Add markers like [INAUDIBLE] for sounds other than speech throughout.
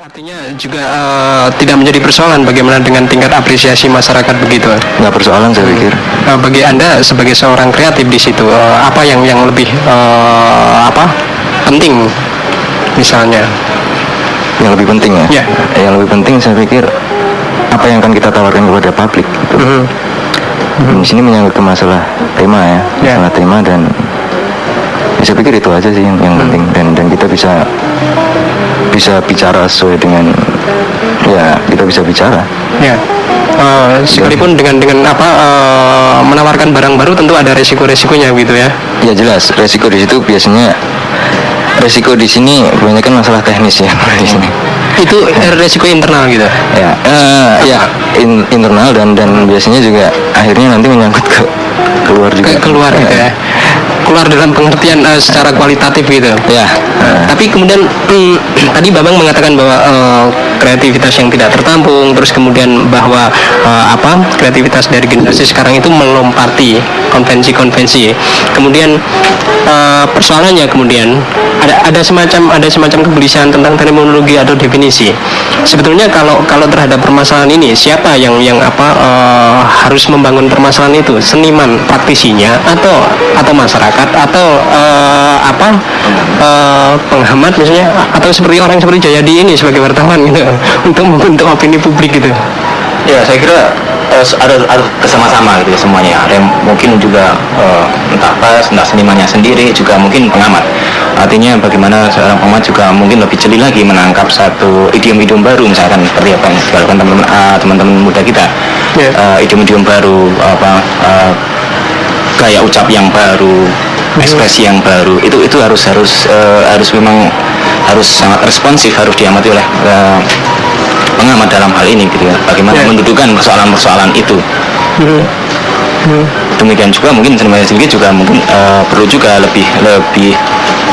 artinya juga uh, tidak menjadi persoalan bagaimana dengan tingkat apresiasi masyarakat begitu. Nggak persoalan saya pikir. Uh, bagi anda sebagai seorang kreatif di situ uh, apa yang yang lebih uh, apa penting misalnya? Yang lebih penting ya? Ya. Yang lebih penting saya pikir apa yang akan kita tawarkan kepada publik. Gitu. Mm -hmm. Mm-hmm. Di sini menyangkut ke masalah tema ya, yeah. masalah tema dan saya pikir itu aja sih yang, yang hmm. penting dan dan kita bisa bisa bicara sesuai dengan ya kita bisa bicara. Ya. Uh, sekalipun dengan dengan apa uh, menawarkan barang baru tentu ada resiko-resikonya gitu ya. Ya jelas resiko di situ biasanya resiko di sini banyak kan masalah teknis ya [LAUGHS] di sini. Itu resiko internal gitu. Ya, uh, ya in, internal dan dan biasanya juga akhirnya nanti menyangkut ke keluar juga. Ke keluar gitu ya keluar dalam pengertian uh, secara kualitatif gitu. Ya. Uh, tapi kemudian hmm, [CLEARS THROAT] tadi Babang mengatakan bahwa uh, kreativitas yang tidak tertampung, terus kemudian bahwa uh, apa kreativitas dari generasi sekarang itu melompati konvensi-konvensi. Kemudian uh, persoalannya kemudian ada ada semacam ada semacam kegelisahan tentang terminologi atau definisi. Sebetulnya kalau kalau terhadap permasalahan ini siapa yang yang apa uh, harus membangun permasalahan itu? Seniman praktisinya atau atau masyarakat atau uh, apa uh, penghemat misalnya atau seperti orang seperti Jayadi ini sebagai wartawan gitu untuk membentuk opini publik gitu. Ya, saya kira uh, ada, ada kesama-sama gitu ya semuanya. Ada yang mungkin juga uh, entah pas, entah senimannya sendiri, juga mungkin pengamat. Artinya bagaimana seorang pengamat juga mungkin lebih jeli lagi menangkap satu idiom-idiom baru misalkan seperti apa yang dilakukan teman-teman uh, teman-teman muda kita. Yeah. Uh, idiom-idiom baru apa uh, gaya ucap yang baru, hmm. ekspresi yang baru. Itu itu harus harus uh, harus memang harus sangat responsif harus diamati oleh uh, pengamat dalam hal ini gitu ya bagaimana yeah. mendudukan persoalan-persoalan itu mm demikian juga mungkin sebenarnya sendiri juga mungkin uh, perlu juga lebih lebih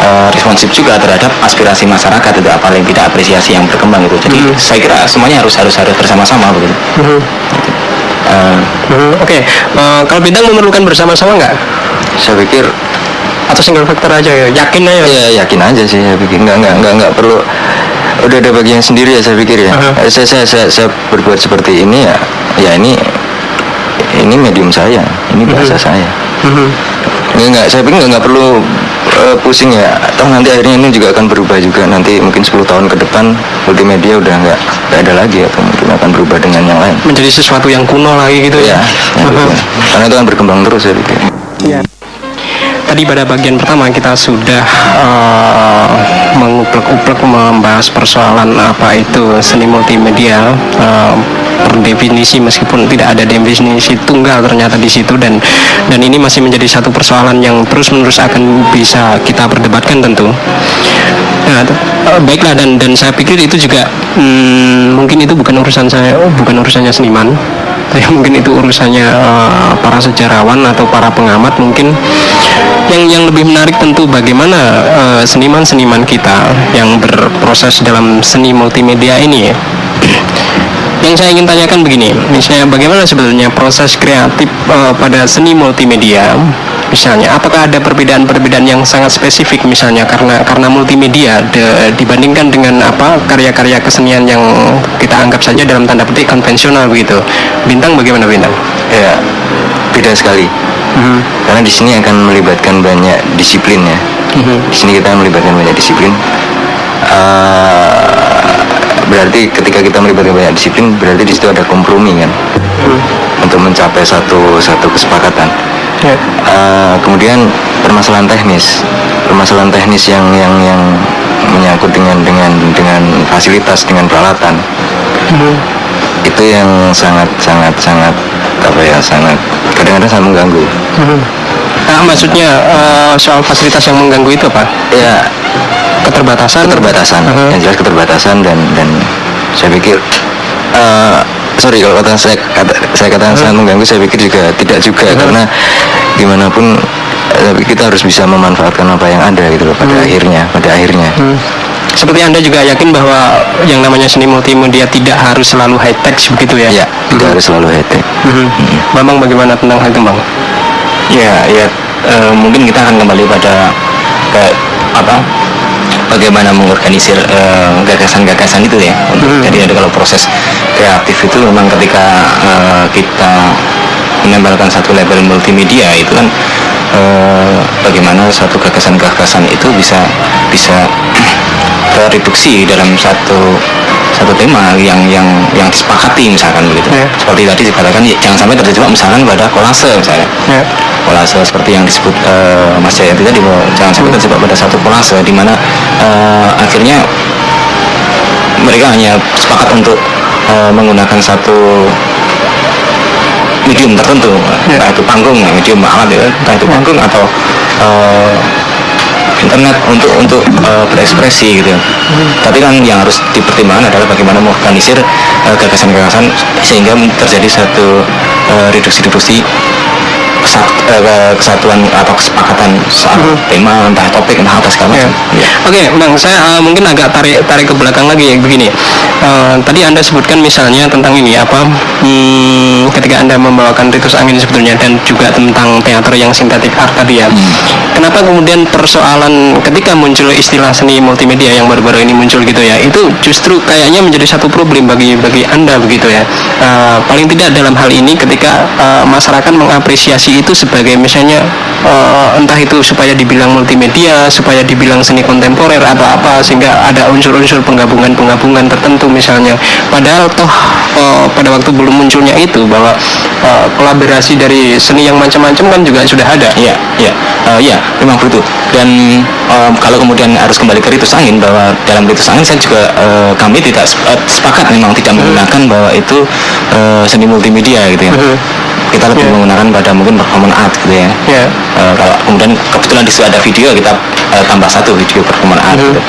uh, responsif juga terhadap aspirasi masyarakat itu apalagi tidak apresiasi yang berkembang itu jadi mm saya kira semuanya harus harus harus bersama-sama begitu mm. Uh, Oke, okay. uh, kalau bintang memerlukan bersama-sama nggak? Saya pikir atau single factor aja ya, yakin aja. Ya yakin aja sih, saya pikir nggak nggak nggak nggak perlu udah ada bagian sendiri ya saya pikir ya. Uh-huh. Saya, saya saya saya berbuat seperti ini ya, ya ini ini medium saya, ini bahasa uh-huh. saya. Uh-huh. Nggak, saya pikir nggak perlu uh, pusing ya. Atau nanti akhirnya ini juga akan berubah juga. Nanti mungkin 10 tahun ke depan multimedia udah nggak nggak ada lagi atau mungkin akan berubah dengan yang lain. Menjadi sesuatu yang kuno lagi gitu ya. ya, ya. [LAUGHS] Karena itu akan berkembang terus saya pikir. Yeah tadi pada bagian pertama kita sudah uh, menguplek-uplek membahas persoalan apa itu seni multimedia uh, definisi meskipun tidak ada definisi tunggal ternyata di situ dan dan ini masih menjadi satu persoalan yang terus-menerus akan bisa kita perdebatkan tentu. Nah, uh, baiklah dan dan saya pikir itu juga hmm, mungkin itu bukan urusan saya, oh, bukan urusannya seniman ya [LAUGHS] mungkin itu urusannya uh, para sejarawan atau para pengamat mungkin yang yang lebih menarik tentu bagaimana uh, seniman-seniman kita yang berproses dalam seni multimedia ini ya. [CLEARS THROAT] yang saya ingin tanyakan begini, misalnya bagaimana sebetulnya proses kreatif uh, pada seni multimedia misalnya? Apakah ada perbedaan-perbedaan yang sangat spesifik misalnya karena karena multimedia de, dibandingkan dengan apa karya-karya kesenian yang kita anggap saja dalam tanda petik konvensional begitu? Bintang bagaimana bintang? Ya beda sekali. Hmm. karena di sini akan melibatkan banyak disiplin ya. Hmm. di sini kita melibatkan banyak disiplin. Uh, berarti ketika kita melibatkan banyak disiplin berarti di situ ada kompromi kan hmm. untuk mencapai satu satu kesepakatan yeah. Ya. uh, kemudian permasalahan teknis permasalahan teknis yang yang yang menyangkut dengan dengan dengan fasilitas dengan peralatan hmm. itu yang sangat sangat sangat apa ya sangat kadang-kadang sangat mengganggu hmm. Nah, maksudnya uh, soal fasilitas yang mengganggu itu apa ya keterbatasan keterbatasan uh -huh. yang jelas keterbatasan dan dan saya pikir uh, sorry kalau kata saya kata saya katakan hmm. sangat mengganggu saya pikir juga tidak juga hmm. karena gimana pun tapi kita harus bisa memanfaatkan apa yang ada gitu loh pada hmm. akhirnya pada akhirnya hmm. seperti anda juga yakin bahwa yang namanya seni multimedia tidak harus selalu high tech begitu ya ya tidak hmm. harus selalu high tech hmm. hmm. Bambang bagaimana tentang hal itu bang ya ya uh, mungkin kita akan kembali pada ke apa bagaimana mengorganisir eh, gagasan-gagasan itu ya. Untuk- Jadi ada kalau proses kreatif itu memang ketika eh, kita menempelkan satu label multimedia itu kan eh, bagaimana satu gagasan-gagasan itu bisa bisa [CLEARS THROAT] tereduksi dalam satu satu tema yang yang yang disepakati misalkan begitu. Ya. Seperti tadi dikatakan ya, jangan sampai terjebak misalkan pada kolase misalnya Ya. kolase seperti yang disebut eh, Mas Jayati tadi bahwa jangan sampai terjebak pada satu kolase di mana eh, akhirnya mereka hanya sepakat untuk eh, menggunakan satu medium tertentu Ya. entah itu panggung medium alat ya entah itu panggung atau eh, internet untuk untuk eh, berekspresi gitu tapi kan yang harus dipertimbangkan adalah bagaimana mengorganisir eh, gagasan-gagasan sehingga terjadi satu eh, reduksi-reduksi kesat- eh, kesatuan atau kesepakatan soal tema entah topik entah apa segala Ya. macam Ya. Oke, Bang, saya uh, mungkin agak tarik tarik ke belakang lagi begini. Uh, tadi Anda sebutkan misalnya tentang ini apa? Hmm, ketika Anda membawakan Ritus Angin sebetulnya dan juga tentang teater yang sintetik art tadi ya. Kenapa kemudian persoalan ketika muncul istilah seni multimedia yang baru-baru ini muncul gitu ya, itu justru kayaknya menjadi satu problem bagi bagi Anda begitu ya. Uh, paling tidak dalam hal ini ketika uh, masyarakat mengapresiasi itu sebagai misalnya uh, entah itu supaya dibilang multimedia, supaya dibilang seni kontemporer atau apa sehingga ada unsur-unsur penggabungan-penggabungan tertentu misalnya. Padahal toh uh, pada waktu belum munculnya itu bahwa uh, kolaborasi dari seni yang macam-macam kan juga sudah ada. Iya, iya, Eh, iya, memang begitu. Dan em, kalau kemudian harus kembali ke ritus angin bahwa dalam ritus angin saya juga eh, kami tidak sep- sepakat memang tidak menggunakan bahwa itu eh, seni multimedia gitu ya. Mhm. Kita lebih Iya. menggunakan pada mungkin performance art gitu ya. Ya. Eh, kalau kemudian kebetulan di situ ada video kita eh, tambah satu video performance art Mhm. gitu.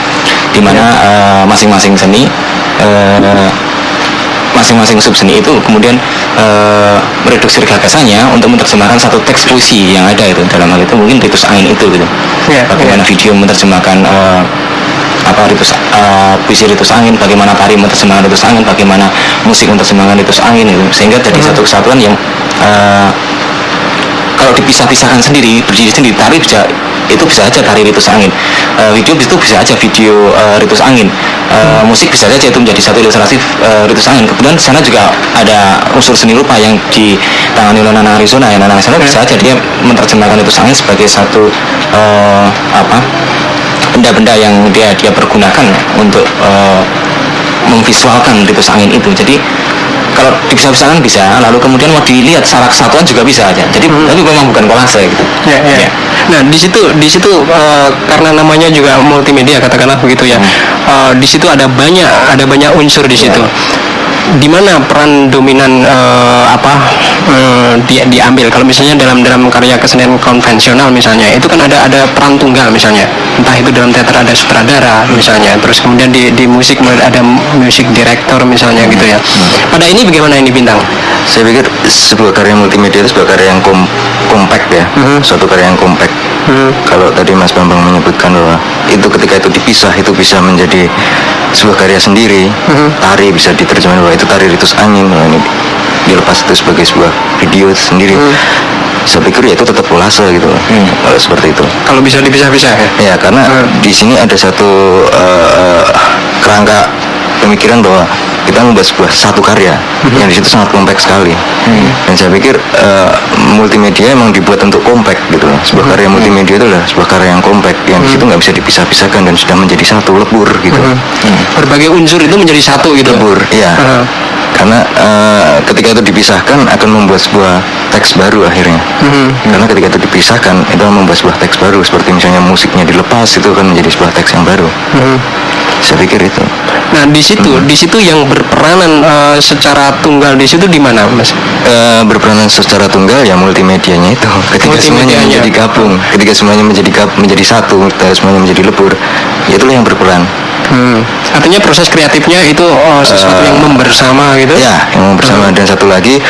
di mana eh, masing-masing seni eh, masing-masing sub seni itu kemudian eh, mereduksi gagasannya untuk menerjemahkan satu teks puisi yang ada itu dalam hal itu mungkin ritus angin itu gitu Ya, bagaimana video menerjemahkan eh, apa ritus eh, puisi ritus angin bagaimana tari menerjemahkan ritus angin bagaimana musik menerjemahkan ritus angin itu sehingga jadi satu kesatuan yang eh, kalau dipisah-pisahkan sendiri berdiri sendiri tari bisa itu bisa aja tari ritus angin. Eh, video itu bisa aja video eh, ritus angin. Eh, musik bisa saja itu menjadi satu ilustrasi eh, ritus angin. Kemudian di sana juga ada unsur seni rupa yang ditangani oleh Nana Arizona ya. Nana Arizona bisa aja dia menerjemahkan ritus angin sebagai satu eh, apa benda-benda yang dia dia pergunakan untuk eh, memvisualkan ritus angin itu. Jadi kalau dipisah-pisahkan bisa lalu kemudian mau dilihat secara kesatuan juga bisa aja jadi tapi memang bukan kolase gitu Ya, ya. Ya. Nah, di situ di situ eh, karena namanya juga multimedia katakanlah begitu ya. Eh, di situ ada banyak ada banyak unsur di situ. Di mana peran dominan eh, apa eh, dia diambil? Kalau misalnya dalam dalam karya kesenian konvensional misalnya itu kan ada ada peran tunggal misalnya. Entah itu dalam teater ada sutradara misalnya terus kemudian di di musik ada music director misalnya gitu ya. Pada ini bagaimana ini bintang? Saya pikir sebuah karya multimedia itu sebuah karya yang kom kompak ya, Mhm. suatu karya yang kompak. Hmm. Kalau tadi Mas Bambang menyebutkan bahwa itu ketika itu dipisah itu bisa menjadi sebuah karya sendiri. Mhm. Tari bisa diterjemahkan bahwa itu tari ritus angin, bahwa ini dilepas itu sebagai sebuah video sendiri. Mhm. Saya pikir ya itu tetap kolase gitu, Hmm. kalau seperti itu. kalau bisa dipisah-pisah ya Ya karena Hmm. di sini ada satu eh, kerangka pemikiran bahwa kita membuat sebuah satu karya Hmm. yang di situ sangat kompleks sekali. Dan saya pikir eh, multimedia emang dibuat untuk kompak gitu. loh. Sebuah Hmm. karya multimedia itu adalah sebuah karya yang kompak yang di situ nggak bisa dipisah-pisahkan dan sudah menjadi satu lebur gitu. Hmm. berbagai unsur itu menjadi satu gitu Lebur, iya. Heeh. Karena eh, ketika itu dipisahkan akan membuat sebuah teks baru akhirnya. Mhm. Karena ketika itu dipisahkan itu akan membuat sebuah teks baru seperti misalnya musiknya dilepas itu kan menjadi sebuah teks yang baru. Mhm. Saya pikir itu. Nah di situ, di situ yang berperanan eh, secara tunggal di situ di mana, mas? Eh, berperanan secara tunggal ya multimedianya itu. Ketika semuanya Multimedianya. menjadi gabung, ketika semuanya menjadi gab, menjadi satu, ketika semuanya menjadi lebur, ya itulah yang berperan. Hmm. Artinya proses kreatifnya itu oh, sesuatu yang membersama gitu? Ya, yang bersama dan satu lagi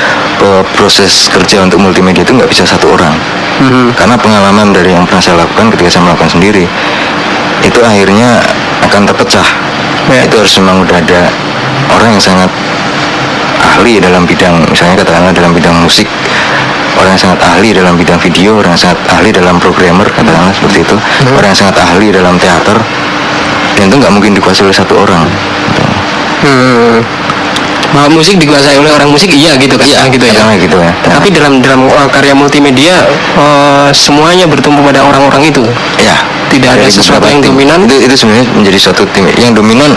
eh, proses kerja untuk multimedia itu nggak bisa satu orang. Mhm. Karena pengalaman dari yang pernah saya lakukan ketika saya melakukan sendiri itu akhirnya akan terpecah. Ya. Itu harus memang udah ada orang yang sangat ahli dalam bidang misalnya katakanlah dalam bidang musik orang yang sangat ahli dalam bidang video orang yang sangat ahli dalam programmer katakanlah seperti itu orang yang sangat ahli dalam teater dan itu nggak mungkin dikuasai oleh satu orang Hmm. Bahwa musik dikuasai oleh orang musik iya gitu kan Iya, gitu ya. katakanlah gitu ya. Tapi dalam dalam uh, karya multimedia uh, semuanya bertumpu pada orang-orang itu. ya Tidak ada dari sesuatu yang tim. dominan. itu itu sebenarnya menjadi suatu tim yang dominan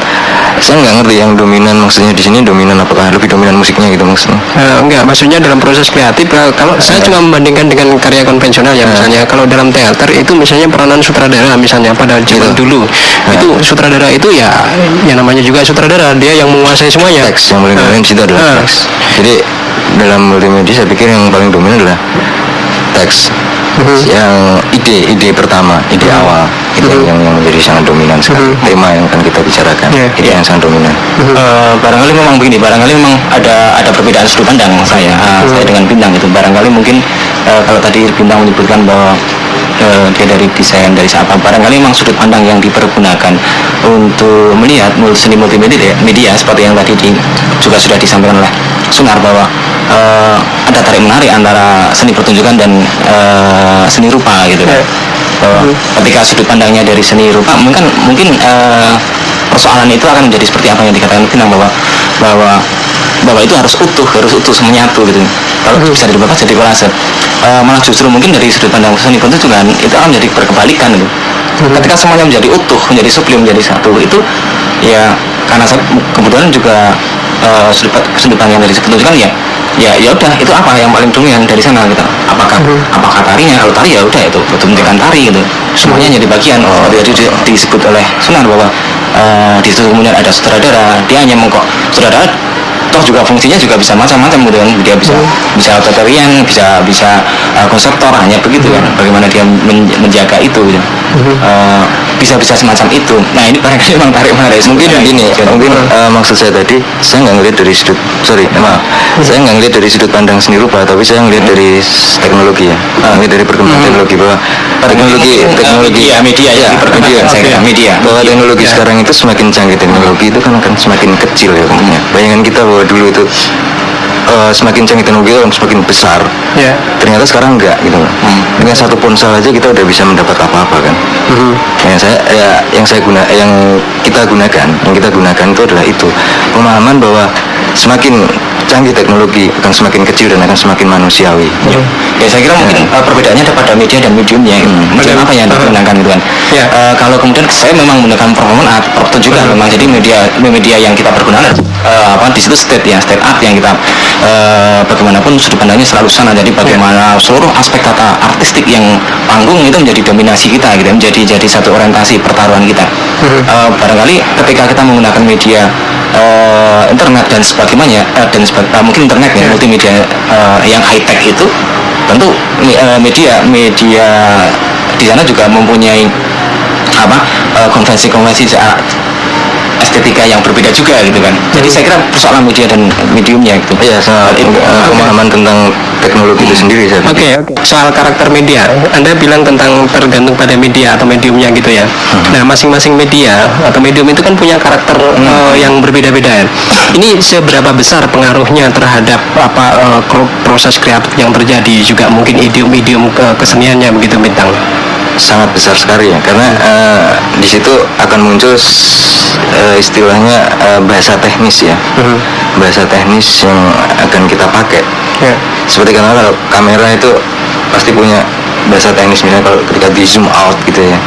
saya nggak ngerti yang dominan maksudnya di sini dominan apakah lebih dominan musiknya gitu maksudnya Uh, enggak, maksudnya dalam proses kreatif uh, kalau saya Iya. cuma membandingkan dengan karya konvensional ya misalnya kalau dalam teater itu misalnya peranan sutradara misalnya pada zaman Gitu. dulu Ya. itu sutradara itu ya yang namanya juga sutradara dia yang menguasai semuanya. teks yang paling Uh, dominan di situ adalah uh, teks. Jadi dalam multimedia saya pikir yang paling dominan adalah teks. Mhm. yang ide ide pertama ide awal. Itu yang yang menjadi sangat dominan sekali. Mhm. tema yang akan kita bicarakan. Iya. ide yang sangat dominan. Eh, barangkali memang begini, barangkali memang ada ada perbedaan sudut pandang saya, ah, saya dengan bintang itu. Barangkali mungkin eh, kalau tadi bintang menyebutkan bahwa eh, dia dari desain dari apa, barangkali memang sudut pandang yang dipergunakan untuk melihat seni multimedia media seperti yang tadi di- juga sudah disampaikan oleh Sunar bahwa eh, ada tarik menarik antara seni pertunjukan dan eh, seni rupa gitu kan. Bahwa ketika sudut pandangnya dari seni rupa mungkin mungkin eh, persoalan itu akan menjadi seperti apa yang dikatakan Pinang bahwa bahwa bahwa itu harus utuh harus utuh menyatu gitu. Kalau bisa dirubah jadi kolase Eh, malah justru mungkin dari sudut pandang seni pertunjukan itu akan menjadi berkebalikan gitu. Ketika semuanya menjadi utuh menjadi sublim menjadi satu itu ya karena kebetulan juga eh, sudut sudut pandang dari pertunjukan ya ya ya udah itu apa yang paling dominan dari sana gitu. Apakah apakah tarinya? Kalau tari ya udah itu pertunjukan tari gitu. Semuanya jadi bagian. Oh, jadi di- disebut oleh Sunan bahwa eh, di situ kemudian ada sutradara dia hanya mengkok sutradara toh juga fungsinya juga bisa macam-macam gitu kan. Dia bisa bisa tarian bisa bisa eh, konseptor hanya begitu kan. Bagaimana dia men- menjaga itu gitu. Eh, bisa-bisa semacam itu. Nah ini barangkali [LAUGHS] memang tarik menarik mungkin Ya, gini jadi- mungkin eh, maksud saya tadi saya nggak ngelihat dari sudut sorry maaf. Saya nggak ngelihat dari sudut pandang seni rupa tapi saya ngelihat dari teknologi ya. Ngelihat dari perkembangan teknologi bahwa teknologi eh, teknologi media, media ya, media. saya kira, media. bahwa teknologi Ya. sekarang itu semakin canggih teknologi itu kan akan semakin kecil ya bentuknya bayangan kita bahwa dulu itu eh, semakin canggih teknologi itu akan semakin besar. Ya. ternyata sekarang enggak gitu loh. dengan satu ponsel aja kita udah bisa mendapat apa-apa kan? Mhm. yang saya ya, yang saya guna yang kita gunakan yang kita gunakan itu adalah itu. Pemahaman bahwa semakin canggih teknologi akan semakin kecil dan akan semakin manusiawi. Ya. Saya kira mungkin uh, perbedaannya ada pada media dan mediumnya. Gitu. Medium apa yang digunakan gitu kan. Ya. Uh, kalau kemudian saya memang menggunakan performance art, pertunjukan memang. Jadi media media yang kita pergunakan uh, apa di situ state ya state art yang kita uh, bagaimanapun sudut pandangnya selalu sana. Jadi bagaimana seluruh aspek tata artistik yang panggung itu menjadi dominasi kita gitu, menjadi jadi satu orientasi pertaruhan kita. Uh, barangkali ketika kita menggunakan media uh, internet dan sebagainya uh, dan seba- uh, mungkin internet ya multimedia uh, yang high tech itu tentu eh, media media di sana juga mempunyai apa konvensi-konvensi soal estetika yang berbeda juga gitu kan jadi saya kira persoalan media dan mediumnya gitu Iya, sangat Itu, eh, pemahaman tentang teknologi itu sendiri saya Oke, pikir. oke. Soal karakter media, Anda bilang tentang tergantung pada media atau mediumnya gitu ya. Nah, masing-masing media atau medium itu kan punya karakter eh, yang berbeda-beda. Ini seberapa besar pengaruhnya terhadap apa kro- proses kreatif yang terjadi juga mungkin idiom-idiom ke keseniannya begitu bintang. Sangat besar sekali ya. Karena eh, di situ akan muncul eh, istilahnya eh, bahasa teknis ya. Bahasa teknis yang akan kita pakai. Ya. seperti karena kalau kamera itu pasti punya bahasa teknis. Misalnya kalau ketika di zoom out gitu ya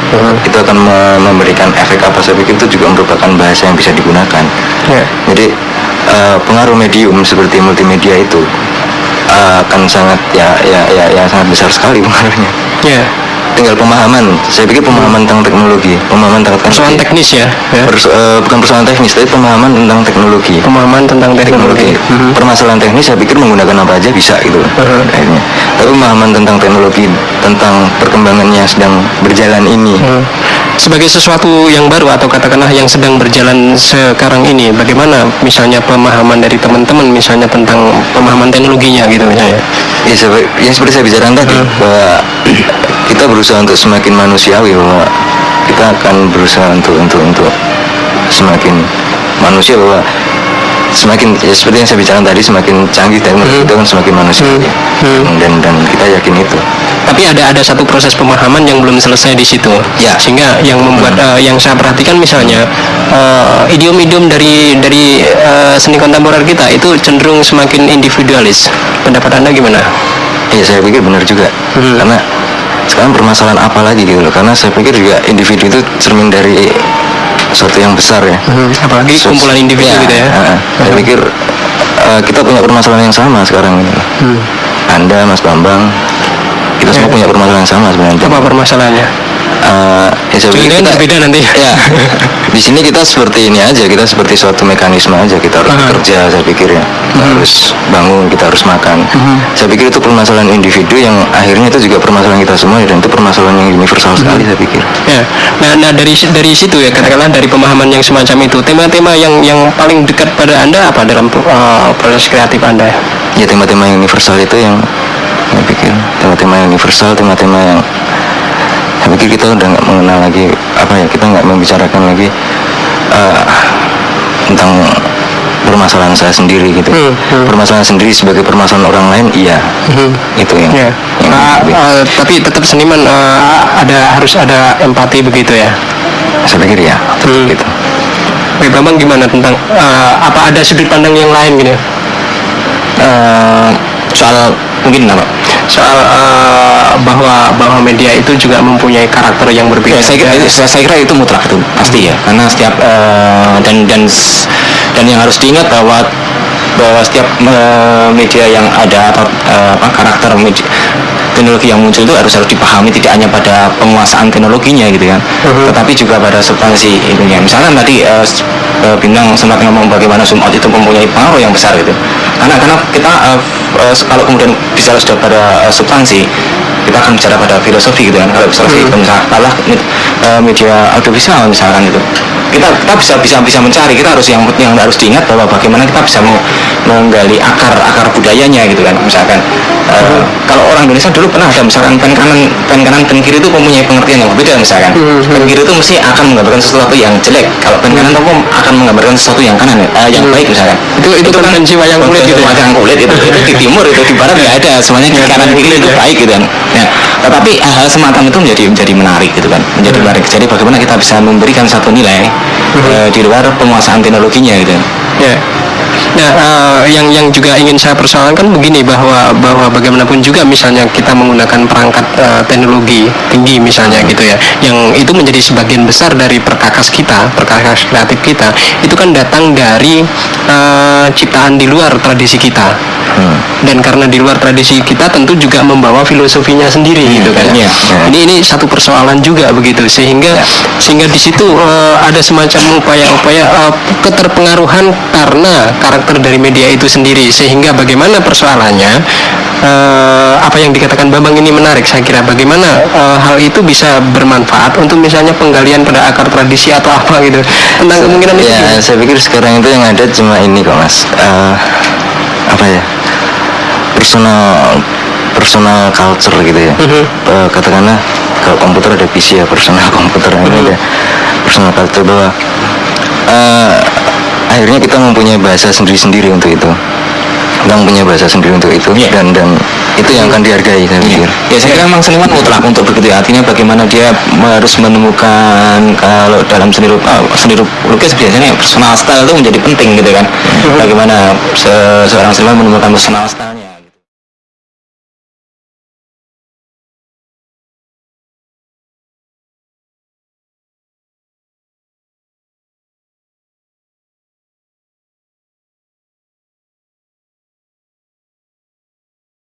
itu akan me- memberikan efek apa saya pikir itu juga merupakan bahasa yang bisa digunakan. Ya. jadi eh, pengaruh medium seperti multimedia itu akan sangat ya ya ya, ya sangat besar sekali pengaruhnya. Ya. Tinggal pemahaman saya pikir pemahaman tentang teknologi pemahaman tentang Persoalan teknologi. teknis ya. ya. Pers- eh, bukan persoalan teknis tapi pemahaman tentang teknologi Pemahaman tentang teknologi. teknologi Mhm. permasalahan teknis saya pikir menggunakan apa aja bisa gitu Mhm. akhirnya tapi pemahaman tentang teknologi tentang perkembangannya yang sedang berjalan ini Hmm. Sebagai sesuatu yang baru atau katakanlah yang sedang berjalan sekarang ini, bagaimana misalnya pemahaman dari teman-teman misalnya tentang pemahaman teknologinya gitu misalnya? ya, sepe- yang seperti saya bicarakan tadi bahwa kita berusaha untuk semakin manusiawi bahwa kita akan berusaha untuk untuk untuk semakin manusia bahwa semakin ya seperti yang saya bicarakan tadi semakin canggih teknologi Hmm. itu kan semakin manusiawi dan dan kita yakin itu Tapi ada ada satu proses pemahaman yang belum selesai di situ. Ya. Sehingga yang membuat eh, yang saya perhatikan misalnya eh, idiom-idiom dari dari eh, seni kontemporer kita itu cenderung semakin individualis. Pendapat Anda gimana? Iya saya pikir benar juga Hmm. karena sekarang permasalahan apa lagi gitu loh karena saya pikir juga individu itu cermin dari suatu yang besar ya Apalagi Sus- kumpulan individu ya, gitu ya. uh, saya pikir uh, kita punya permasalahan yang sama sekarang gitu. Hmm. Anda Mas Bambang kita semua Ya. punya permasalahan yang sama sebenarnya Apa permasalahannya? Uh, ya saya pikir kita- berbeda nanti. ya [LAUGHS] di sini kita seperti ini aja kita seperti suatu mekanisme aja kita harus Aha. bekerja saya pikir ya kita Mhm. harus bangun kita harus makan Mhm. saya pikir itu permasalahan individu yang akhirnya itu juga permasalahan kita semua dan itu permasalahan yang universal sekali saya pikir Ya, nah, nah dari dari situ ya katakanlah dari pemahaman yang semacam itu tema-tema yang yang paling dekat pada anda apa dalam uh, proses kreatif anda? ya tema-tema yang universal itu yang saya pikir tema-tema yang universal tema-tema yang saya pikir kita udah nggak mengenal lagi apa ya kita nggak membicarakan lagi eh, tentang permasalahan saya sendiri gitu Hmm, hmm. permasalahan sendiri sebagai permasalahan orang lain iya Mhm. itu yang, Ya, yang lebih- ah, tapi tetap seniman ah, ada harus ada empati begitu ya. saya pikir ya Hmm. gitu Oke, Bambang gimana tentang ah, apa ada sudut pandang yang lain gitu Eh, soal mungkin apa soal ah, bahwa bahwa media itu juga mempunyai karakter yang berbeda. Ya, saya kira saya, saya kira itu mutlak itu pasti ya karena setiap eh, dan dan dan yang harus diingat bahwa bahwa setiap eh, media yang ada atau apa karakter media, teknologi yang muncul itu harus harus dipahami tidak hanya pada penguasaan teknologinya gitu kan Mhm. tetapi juga pada substansi itunya misalnya tadi eh, s- eh, bintang sempat ngomong bagaimana out itu mempunyai pengaruh yang besar gitu. Karena karena kita f- eh, kalau kemudian bicara sudah pada eh, substansi kita akan bicara pada filosofi gitu kan. Kalau filosofi Hmm. itu misalnya eh, media audiovisual misalkan itu kita kita bisa bisa bisa mencari kita harus yang yang harus diingat bahwa bagaimana kita bisa menggali akar akar budayanya gitu kan misalkan eh, kalau orang Indonesia dulu pernah ada misalkan pen kanan pen kanan pen kiri itu mempunyai pengertian yang berbeda misalkan. Hmm, pen kiri itu mesti akan menggambarkan sesuatu yang jelek. Kalau pen kanan itu akan menggambarkan sesuatu yang kanan eh, yang Hmm. baik misalkan. Itu- itu konvensi wayang kulit gitu ya? wayang kulit itu, itu di timur itu di barat nggak ada. Semuanya di kanan kiri itu ya. baik gitu kan. Ya tetapi hal semacam itu menjadi menjadi menarik gitu kan. Menjadi Hmm. menarik. Jadi bagaimana kita bisa memberikan satu nilai eh, di luar penguasaan teknologinya gitu. Ya. Nah, eh, yang yang juga ingin saya persoalkan begini bahwa bahwa bagaimanapun juga misalnya kita menggunakan perangkat eh, teknologi tinggi misalnya gitu ya, yang itu menjadi sebagian besar dari perkakas kita, perkakas kreatif kita, itu kan datang dari eh, ciptaan di luar tradisi kita. Hmm. Dan karena di luar tradisi kita tentu juga membawa filosofinya sendiri gitu kan. iya, iya. Ini ini satu persoalan juga begitu sehingga sehingga di situ eh, ada semacam upaya-upaya eh, keterpengaruhan karena karakter dari media itu sendiri. Sehingga bagaimana persoalannya eh, apa yang dikatakan Bambang ini menarik saya kira bagaimana eh, hal itu bisa bermanfaat untuk misalnya penggalian pada akar tradisi atau apa gitu. Tentang kemungkinan itu ya saya pikir sekarang itu yang ada cuma ini kok mas. Eh, apa ya? Personal personal culture gitu ya. Mhm. Eh, katakanlah kalau komputer ada PC ya personal [LAUGHS] komputer ini Mhm. ada personal culture bahwa eh, akhirnya kita mempunyai bahasa sendiri-sendiri untuk itu kita mempunyai bahasa sendiri untuk itu Iya. dan dan itu yang akan dihargai saya pikir Ya saya kira memang seniman mutlak untuk begitu ya. Artinya bagaimana dia harus menemukan kalau dalam seni rup, ah, seni rup- lukis biasanya personal style itu menjadi penting gitu kan. Bagaimana se- seorang seniman menemukan personal style